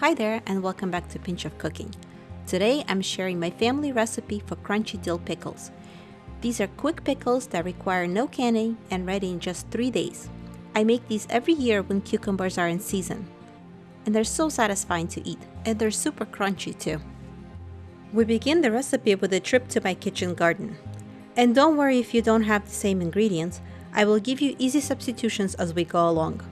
Hi there and welcome back to Pinch of Cooking. Today I'm sharing my family recipe for crunchy dill pickles. These are quick pickles that require no canning and ready in just 3 days. I make these every year when cucumbers are in season. And they're so satisfying to eat and they're super crunchy too. We begin the recipe with a trip to my kitchen garden. And don't worry if you don't have the same ingredients, I will give you easy substitutions as we go along.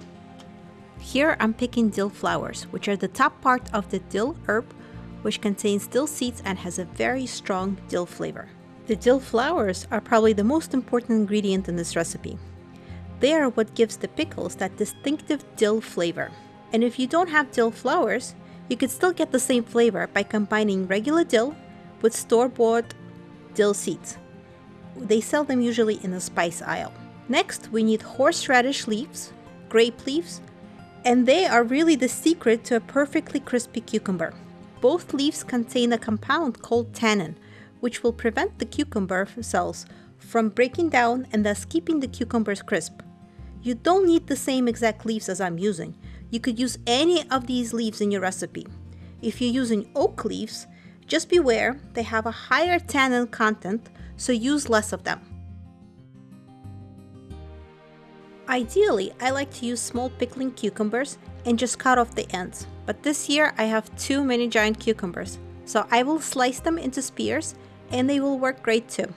Here I'm picking dill flowers, which are the top part of the dill herb, which contains dill seeds and has a very strong dill flavor. The dill flowers are probably the most important ingredient in this recipe. They are what gives the pickles that distinctive dill flavor. And if you don't have dill flowers, you could still get the same flavor by combining regular dill with store-bought dill seeds. They sell them usually in the spice aisle. Next, we need horseradish leaves, grape leaves, and they are really the secret to a perfectly crispy cucumber. Both leaves contain a compound called tannin, which will prevent the cucumber cells from breaking down and thus keeping the cucumbers crisp. You don't need the same exact leaves as I'm using. You could use any of these leaves in your recipe. If you're using oak leaves, just beware they have a higher tannin content, so use less of them. Ideally, I like to use small pickling cucumbers and just cut off the ends, but this year I have too many giant cucumbers, so I will slice them into spears and they will work great too.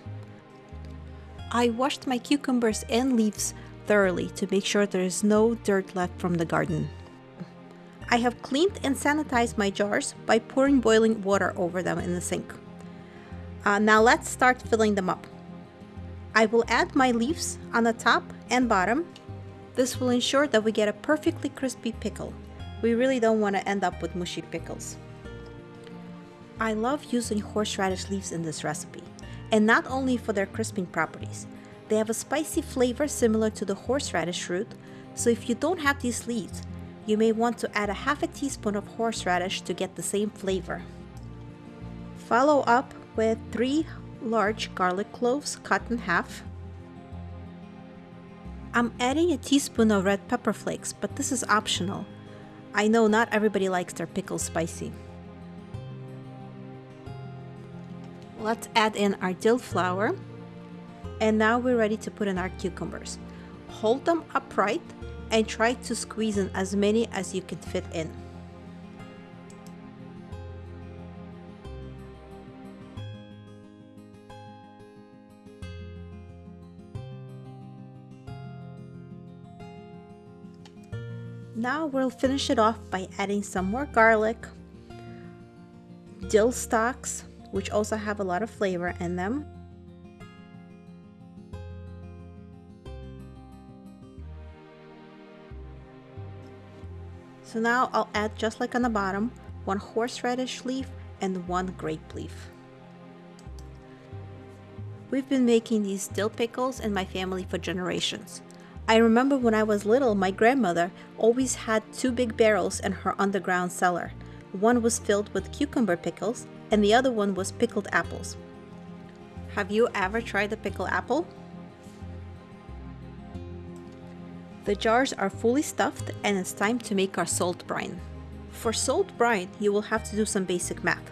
I washed my cucumbers and leaves thoroughly to make sure there is no dirt left from the garden. I have cleaned and sanitized my jars by pouring boiling water over them in the sink. Uh, now let's start filling them up. I will add my leaves on the top and bottom this will ensure that we get a perfectly crispy pickle. We really don't want to end up with mushy pickles. I love using horseradish leaves in this recipe, and not only for their crisping properties. They have a spicy flavor similar to the horseradish root, so if you don't have these leaves, you may want to add a half a teaspoon of horseradish to get the same flavor. Follow up with 3 large garlic cloves cut in half, I'm adding a teaspoon of red pepper flakes, but this is optional. I know not everybody likes their pickles spicy. Let's add in our dill flower. And now we're ready to put in our cucumbers. Hold them upright and try to squeeze in as many as you can fit in. Now we'll finish it off by adding some more garlic, dill stalks, which also have a lot of flavor in them. So now I'll add just like on the bottom, one horseradish leaf and one grape leaf. We've been making these dill pickles in my family for generations. I remember when I was little, my grandmother always had two big barrels in her underground cellar. One was filled with cucumber pickles, and the other one was pickled apples. Have you ever tried the pickled apple? The jars are fully stuffed and it's time to make our salt brine. For salt brine, you will have to do some basic math.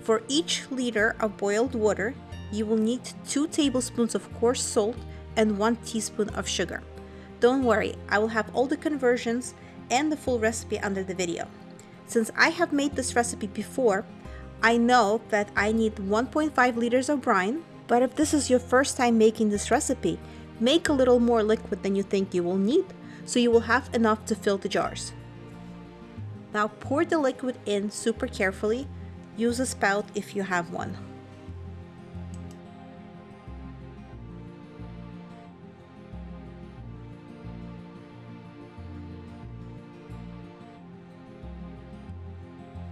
For each liter of boiled water, you will need 2 tablespoons of coarse salt and 1 teaspoon of sugar. Don't worry, I will have all the conversions and the full recipe under the video. Since I have made this recipe before, I know that I need 1.5 liters of brine, but if this is your first time making this recipe, make a little more liquid than you think you will need, so you will have enough to fill the jars. Now pour the liquid in super carefully, use a spout if you have one.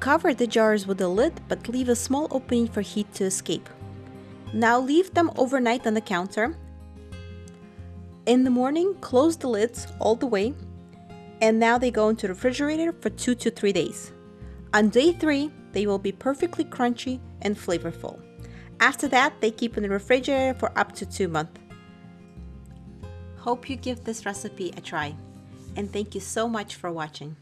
Cover the jars with a lid but leave a small opening for heat to escape. Now leave them overnight on the counter. In the morning, close the lids all the way and now they go into the refrigerator for 2 to 3 days. On day 3, they will be perfectly crunchy and flavorful. After that, they keep in the refrigerator for up to 2 months. Hope you give this recipe a try and thank you so much for watching.